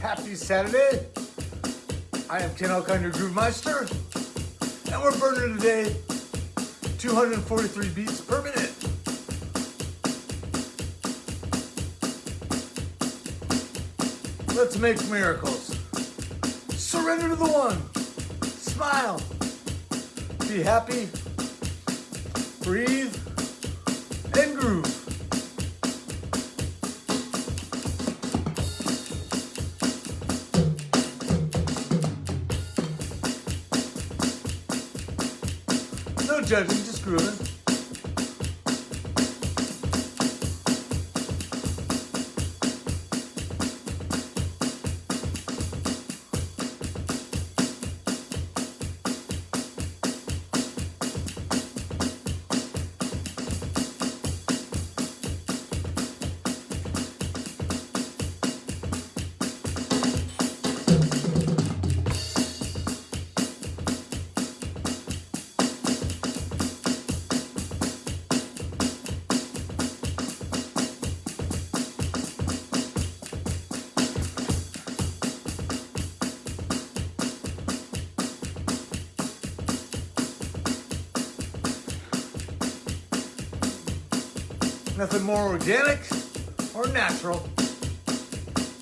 Happy Saturday. I am Ken Alkine, your Groove Meister, and we're burning today 243 beats per minute. Let's make miracles. Surrender to the one. Smile. Be happy. Breathe No judging, just grooving. Nothing more organic or natural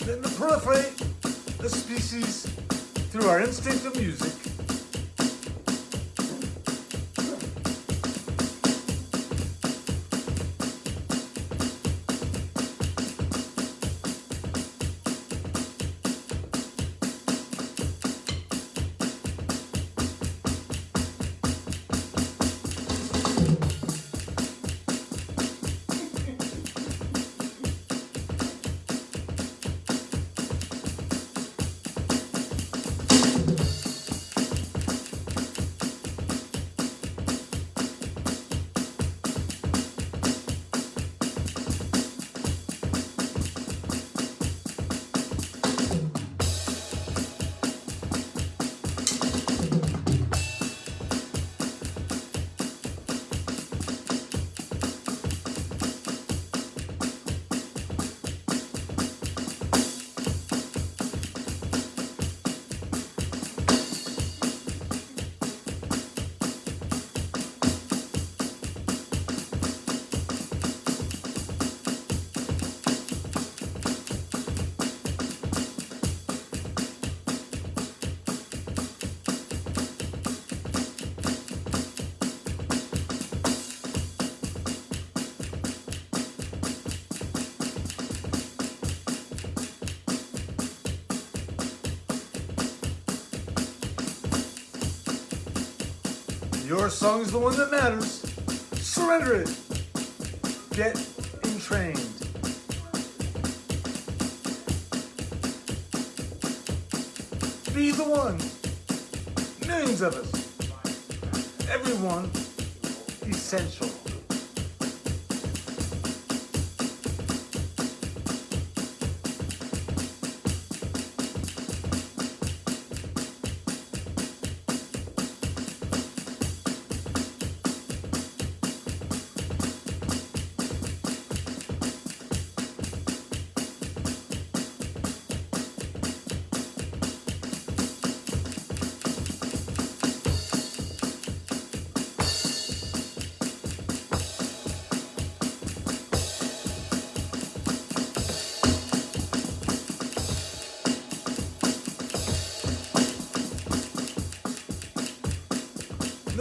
than to proliferate the species through our instinct of music. Your song's the one that matters. Surrender it. Get entrained. Be the one. Millions of us. Everyone essential.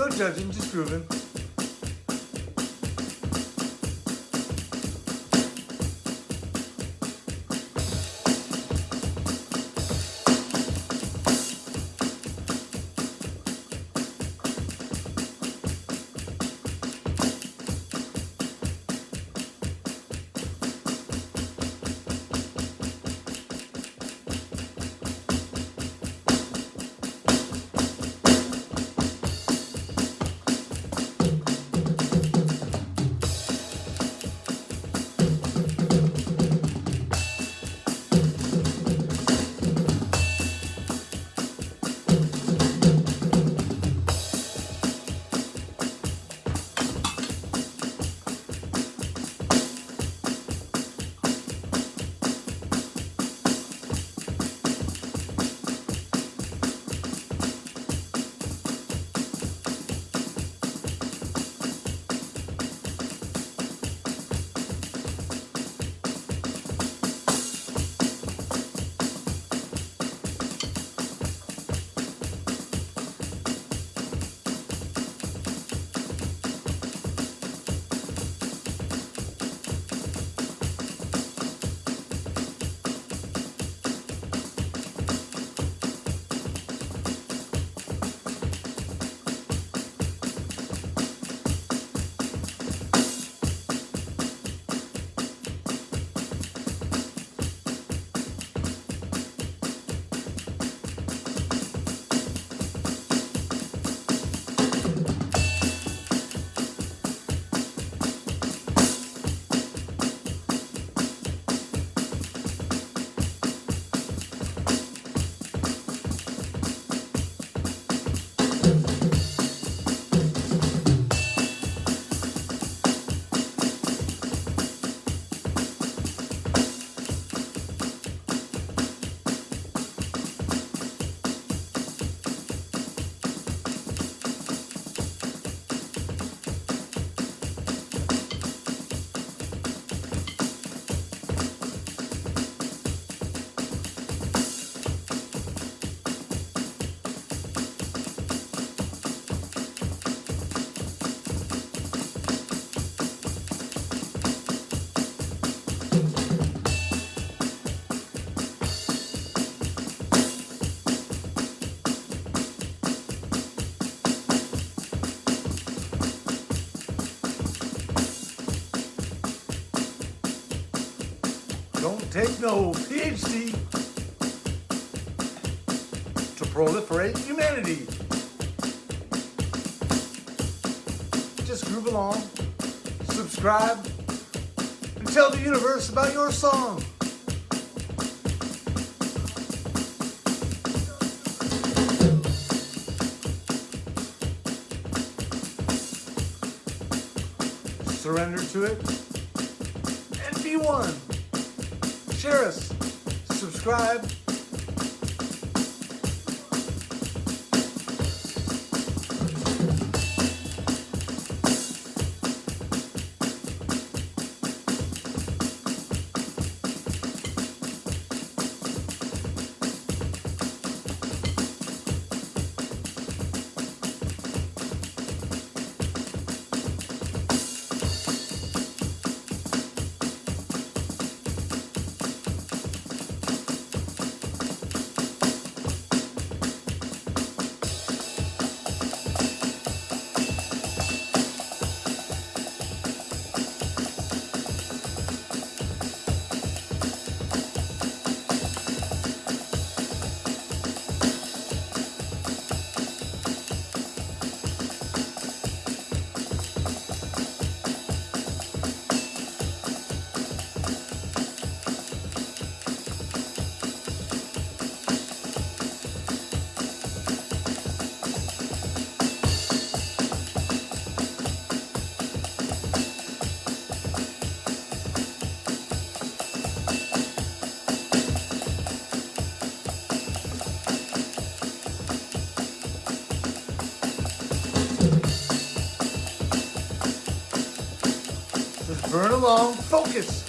No judging, just take no PhD to proliferate humanity. Just groove along, subscribe, and tell the universe about your song. Surrender to it and be one. Share us, subscribe, along, focus.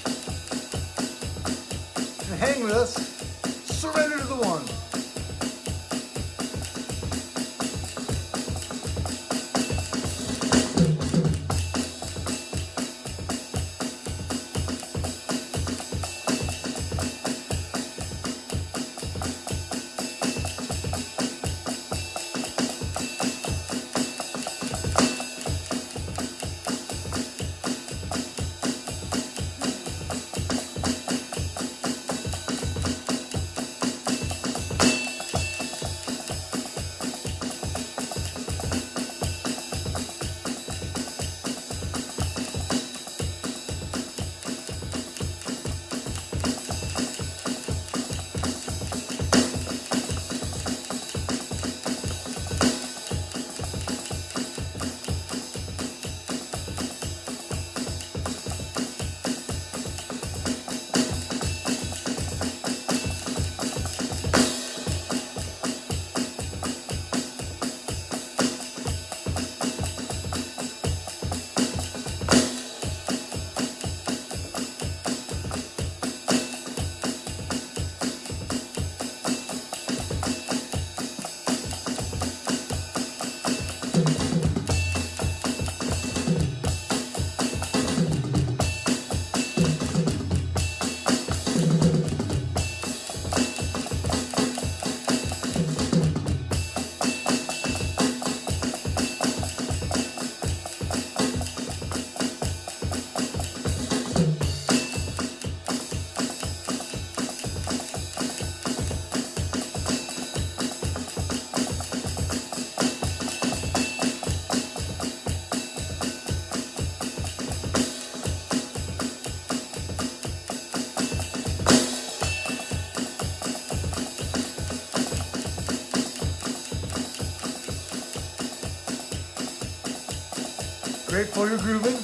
Grateful you're grooving.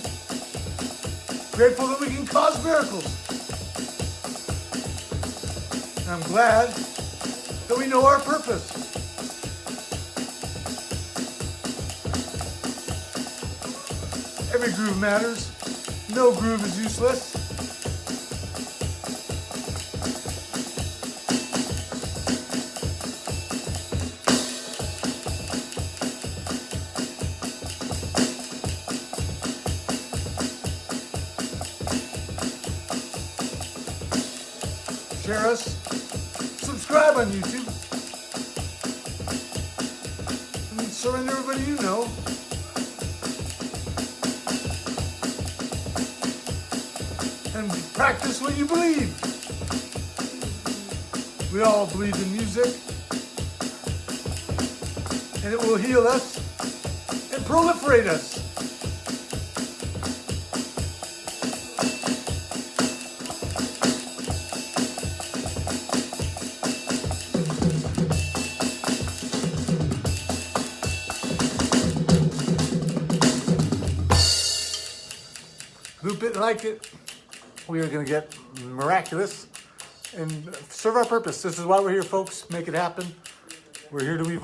Grateful that we can cause miracles. And I'm glad that we know our purpose. Every groove matters. No groove is useless. Subscribe on YouTube, and surrender everybody you know. And practice what you believe. We all believe in music, and it will heal us and proliferate us. It, like it. We are going to get miraculous and serve our purpose. This is why we're here, folks. Make it happen. We're here to evolve.